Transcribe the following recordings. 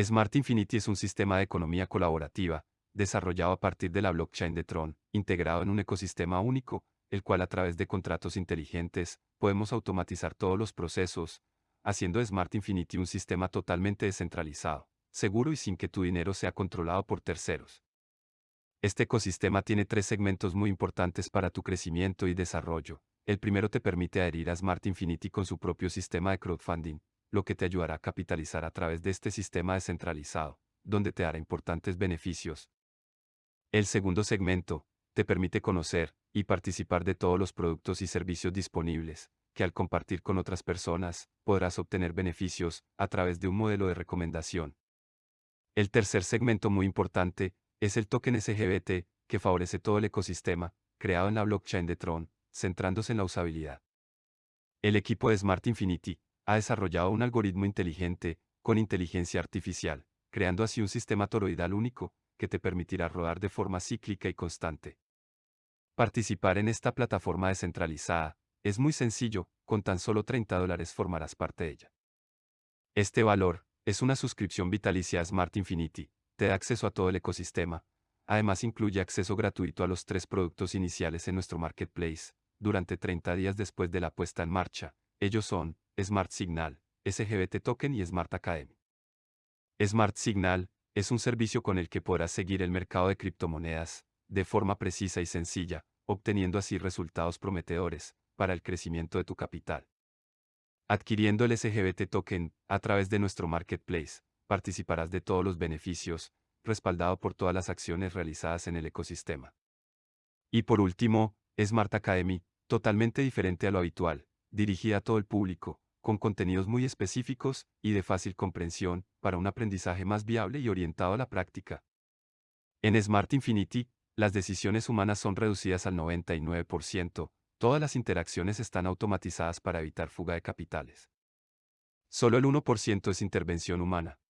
Smart Infinity es un sistema de economía colaborativa, desarrollado a partir de la blockchain de Tron, integrado en un ecosistema único, el cual a través de contratos inteligentes, podemos automatizar todos los procesos, haciendo Smart Infinity un sistema totalmente descentralizado, seguro y sin que tu dinero sea controlado por terceros. Este ecosistema tiene tres segmentos muy importantes para tu crecimiento y desarrollo. El primero te permite adherir a Smart Infinity con su propio sistema de crowdfunding, lo que te ayudará a capitalizar a través de este sistema descentralizado, donde te dará importantes beneficios. El segundo segmento, te permite conocer y participar de todos los productos y servicios disponibles, que al compartir con otras personas, podrás obtener beneficios a través de un modelo de recomendación. El tercer segmento muy importante es el token SGBT, que favorece todo el ecosistema, creado en la blockchain de Tron, centrándose en la usabilidad. El equipo de Smart Infinity ha desarrollado un algoritmo inteligente, con inteligencia artificial, creando así un sistema toroidal único, que te permitirá rodar de forma cíclica y constante. Participar en esta plataforma descentralizada es muy sencillo, con tan solo 30 dólares formarás parte de ella. Este valor es una suscripción vitalicia a Smart Infinity, te da acceso a todo el ecosistema. Además incluye acceso gratuito a los tres productos iniciales en nuestro marketplace, durante 30 días después de la puesta en marcha. Ellos son Smart Signal, SGBT Token y Smart Academy. Smart Signal es un servicio con el que podrás seguir el mercado de criptomonedas, de forma precisa y sencilla, obteniendo así resultados prometedores para el crecimiento de tu capital. Adquiriendo el SGBT Token a través de nuestro marketplace, participarás de todos los beneficios, respaldado por todas las acciones realizadas en el ecosistema. Y por último, Smart Academy, totalmente diferente a lo habitual, dirigida a todo el público, con contenidos muy específicos y de fácil comprensión, para un aprendizaje más viable y orientado a la práctica. En Smart Infinity, las decisiones humanas son reducidas al 99%, todas las interacciones están automatizadas para evitar fuga de capitales. Solo el 1% es intervención humana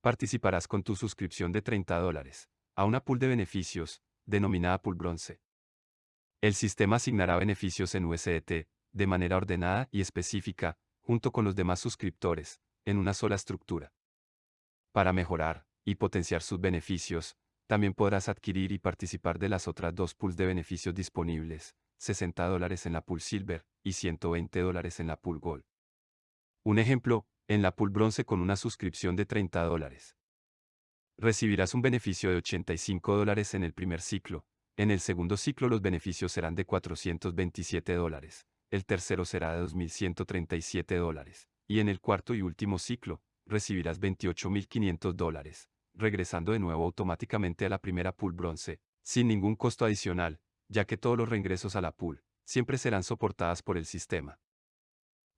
participarás con tu suscripción de 30 dólares a una pool de beneficios, denominada pool bronce. El sistema asignará beneficios en USDT, de manera ordenada y específica, junto con los demás suscriptores, en una sola estructura. Para mejorar y potenciar sus beneficios, también podrás adquirir y participar de las otras dos pools de beneficios disponibles, 60 dólares en la pool Silver y 120 dólares en la pool Gold. Un ejemplo, en la pool bronce con una suscripción de 30 dólares. Recibirás un beneficio de 85 dólares en el primer ciclo, en el segundo ciclo los beneficios serán de 427 dólares, el tercero será de 2.137 dólares, y en el cuarto y último ciclo, recibirás 28.500 dólares, regresando de nuevo automáticamente a la primera pool bronce, sin ningún costo adicional, ya que todos los reingresos a la pool siempre serán soportadas por el sistema.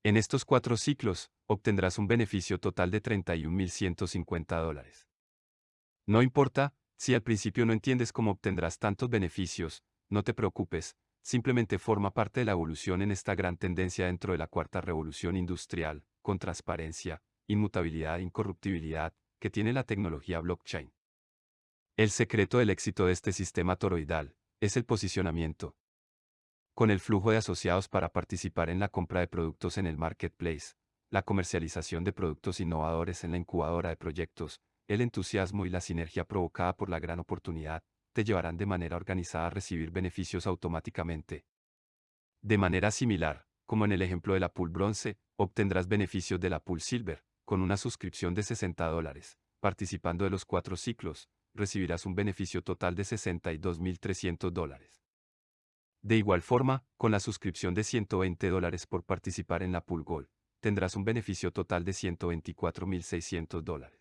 En estos cuatro ciclos, obtendrás un beneficio total de 31.150 dólares. No importa, si al principio no entiendes cómo obtendrás tantos beneficios, no te preocupes, simplemente forma parte de la evolución en esta gran tendencia dentro de la cuarta revolución industrial, con transparencia, inmutabilidad e incorruptibilidad, que tiene la tecnología blockchain. El secreto del éxito de este sistema toroidal es el posicionamiento, con el flujo de asociados para participar en la compra de productos en el marketplace, la comercialización de productos innovadores en la incubadora de proyectos, el entusiasmo y la sinergia provocada por la gran oportunidad, te llevarán de manera organizada a recibir beneficios automáticamente. De manera similar, como en el ejemplo de la pool bronce, obtendrás beneficios de la pool silver, con una suscripción de 60 dólares. Participando de los cuatro ciclos, recibirás un beneficio total de 62.300 dólares. De igual forma, con la suscripción de 120 dólares por participar en la Pool Gold, tendrás un beneficio total de 124.600 dólares.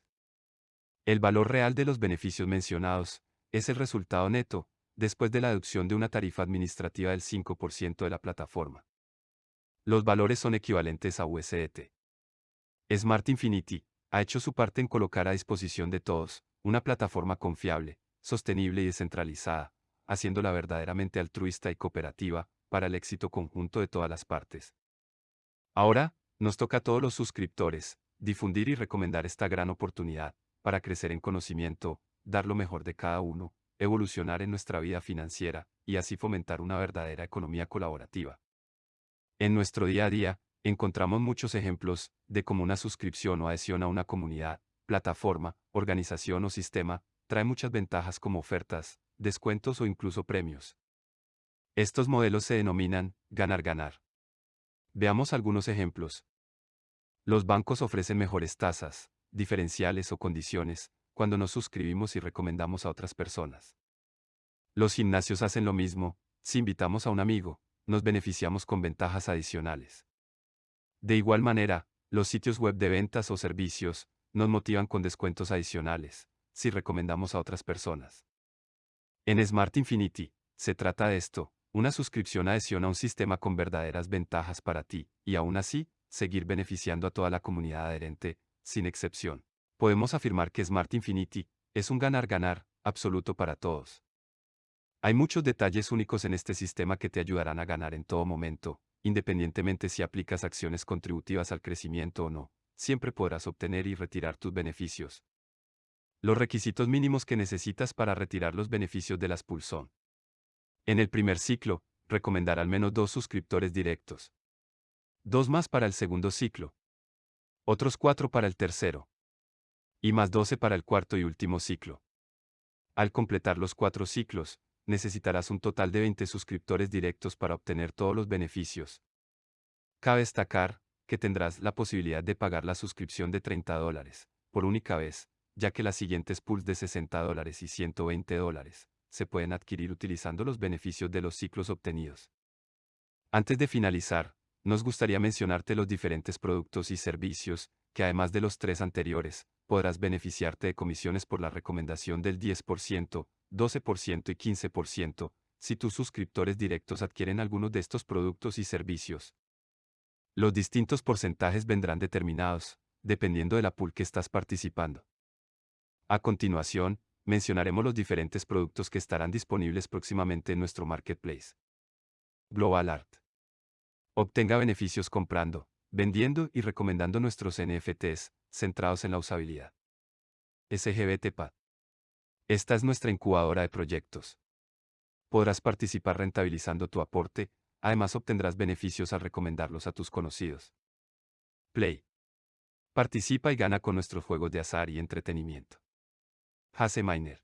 El valor real de los beneficios mencionados es el resultado neto, después de la deducción de una tarifa administrativa del 5% de la plataforma. Los valores son equivalentes a USDT. Smart Infinity ha hecho su parte en colocar a disposición de todos una plataforma confiable, sostenible y descentralizada, haciéndola verdaderamente altruista y cooperativa, para el éxito conjunto de todas las partes. Ahora, nos toca a todos los suscriptores, difundir y recomendar esta gran oportunidad, para crecer en conocimiento, dar lo mejor de cada uno, evolucionar en nuestra vida financiera, y así fomentar una verdadera economía colaborativa. En nuestro día a día, encontramos muchos ejemplos de cómo una suscripción o adhesión a una comunidad plataforma, organización o sistema, trae muchas ventajas como ofertas, descuentos o incluso premios. Estos modelos se denominan ganar-ganar. Veamos algunos ejemplos. Los bancos ofrecen mejores tasas, diferenciales o condiciones, cuando nos suscribimos y recomendamos a otras personas. Los gimnasios hacen lo mismo, si invitamos a un amigo, nos beneficiamos con ventajas adicionales. De igual manera, los sitios web de ventas o servicios nos motivan con descuentos adicionales, si recomendamos a otras personas. En Smart Infinity, se trata de esto, una suscripción adhesión a un sistema con verdaderas ventajas para ti, y aún así, seguir beneficiando a toda la comunidad adherente, sin excepción. Podemos afirmar que Smart Infinity es un ganar-ganar, absoluto para todos. Hay muchos detalles únicos en este sistema que te ayudarán a ganar en todo momento, independientemente si aplicas acciones contributivas al crecimiento o no, siempre podrás obtener y retirar tus beneficios. Los requisitos mínimos que necesitas para retirar los beneficios de las Pulsón. En el primer ciclo, recomendar al menos dos suscriptores directos. Dos más para el segundo ciclo. Otros cuatro para el tercero. Y más doce para el cuarto y último ciclo. Al completar los cuatro ciclos, necesitarás un total de 20 suscriptores directos para obtener todos los beneficios. Cabe destacar que tendrás la posibilidad de pagar la suscripción de 30 dólares, por única vez, ya que las siguientes pools de 60 dólares y 120 dólares se pueden adquirir utilizando los beneficios de los ciclos obtenidos. Antes de finalizar, nos gustaría mencionarte los diferentes productos y servicios, que además de los tres anteriores, podrás beneficiarte de comisiones por la recomendación del 10%, 12% y 15%, si tus suscriptores directos adquieren algunos de estos productos y servicios. Los distintos porcentajes vendrán determinados, dependiendo de la pool que estás participando. A continuación, mencionaremos los diferentes productos que estarán disponibles próximamente en nuestro marketplace. Global Art. Obtenga beneficios comprando, vendiendo y recomendando nuestros NFTs, centrados en la usabilidad. SGBT Esta es nuestra incubadora de proyectos. Podrás participar rentabilizando tu aporte, además obtendrás beneficios al recomendarlos a tus conocidos. Play. Participa y gana con nuestros juegos de azar y entretenimiento. Miner.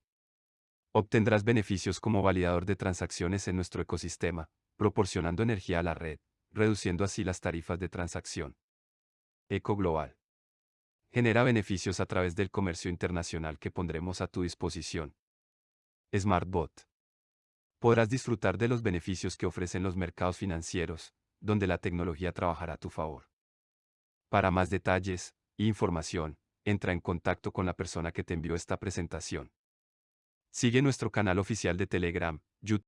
Obtendrás beneficios como validador de transacciones en nuestro ecosistema, proporcionando energía a la red, reduciendo así las tarifas de transacción. Eco Global. Genera beneficios a través del comercio internacional que pondremos a tu disposición. SmartBot. Podrás disfrutar de los beneficios que ofrecen los mercados financieros, donde la tecnología trabajará a tu favor. Para más detalles e información, entra en contacto con la persona que te envió esta presentación. Sigue nuestro canal oficial de Telegram, YouTube